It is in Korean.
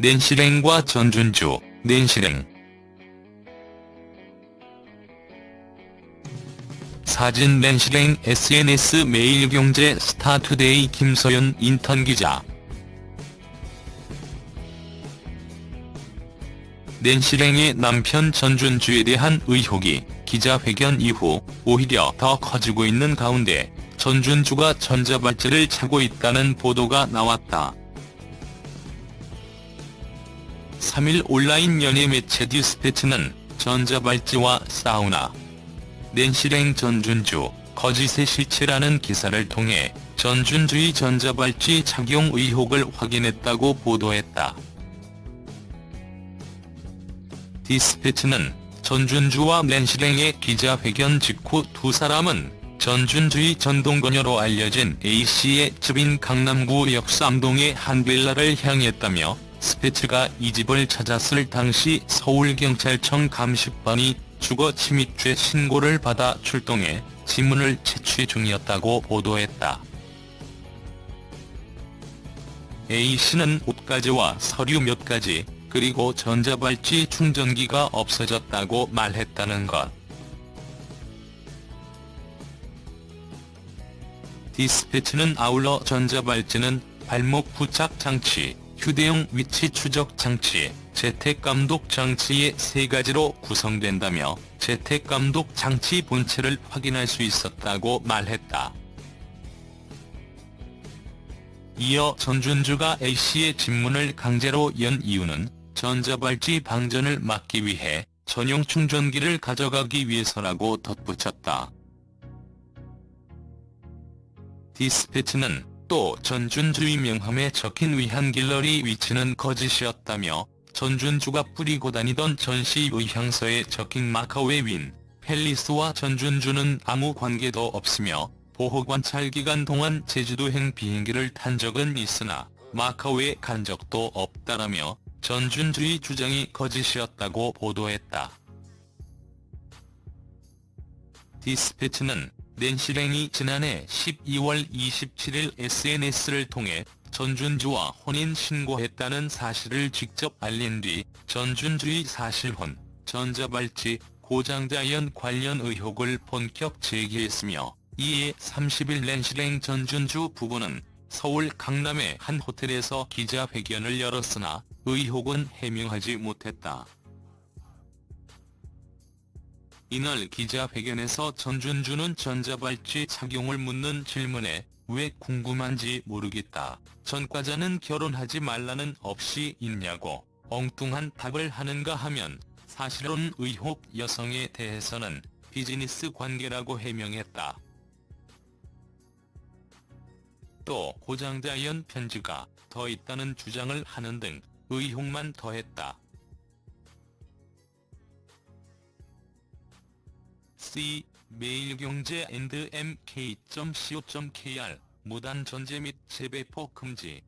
낸시랭과 전준주, 낸시랭 사진 낸시랭 SNS 매일경제 스타투데이 김서연 인턴 기자 낸시랭의 남편 전준주에 대한 의혹이 기자회견 이후 오히려 더 커지고 있는 가운데 전준주가 전자발찌를 차고 있다는 보도가 나왔다. 3일 온라인 연예 매체 디스패치는 전자발찌와 사우나, 낸시랭 전준주, 거짓의 실체라는 기사를 통해 전준주의 전자발찌 착용 의혹을 확인했다고 보도했다. 디스패치는 전준주와 낸시랭의 기자회견 직후 두 사람은 전준주의 전동거녀로 알려진 A씨의 집인 강남구 역삼동의 한 빌라를 향했다며 스패츠가 이 집을 찾았을 당시 서울경찰청 감식반이 주거 침입죄 신고를 받아 출동해 지문을 채취 중이었다고 보도했다. A씨는 옷가지와 서류 몇 가지, 그리고 전자발찌 충전기가 없어졌다고 말했다는 것. 디스패치는 아울러 전자발찌는 발목 부착 장치, 휴대용 위치 추적 장치, 재택감독 장치의 세 가지로 구성된다며 재택감독 장치 본체를 확인할 수 있었다고 말했다. 이어 전준주가 A씨의 집문을 강제로 연 이유는 전자발찌 방전을 막기 위해 전용 충전기를 가져가기 위해서라고 덧붙였다. 디스패치는 또 전준주의 명함에 적힌 위한 갤러리 위치는 거짓이었다며 전준주가 뿌리고 다니던 전시 의향서에 적힌 마카오의 윈, 팰리스와 전준주는 아무 관계도 없으며 보호관찰 기간 동안 제주도행 비행기를 탄 적은 있으나 마카오에 간 적도 없다라며 전준주의 주장이 거짓이었다고 보도했다. 디스패치는 낸시랭이 지난해 12월 27일 SNS를 통해 전준주와 혼인 신고했다는 사실을 직접 알린 뒤 전준주의 사실혼, 전자발찌, 고장자연 관련 의혹을 본격 제기했으며 이에 30일 낸시랭 전준주 부부는 서울 강남의 한 호텔에서 기자회견을 열었으나 의혹은 해명하지 못했다. 이날 기자회견에서 전준주는 전자발찌 착용을 묻는 질문에 왜 궁금한지 모르겠다. 전과자는 결혼하지 말라는 없이 있냐고 엉뚱한 답을 하는가 하면 사실은 의혹 여성에 대해서는 비즈니스 관계라고 해명했다. 또 고장자연 편지가 더 있다는 주장을 하는 등 의혹만 더했다. C 매일경제 mk.co.kr 무단 전제 및 재배포 금지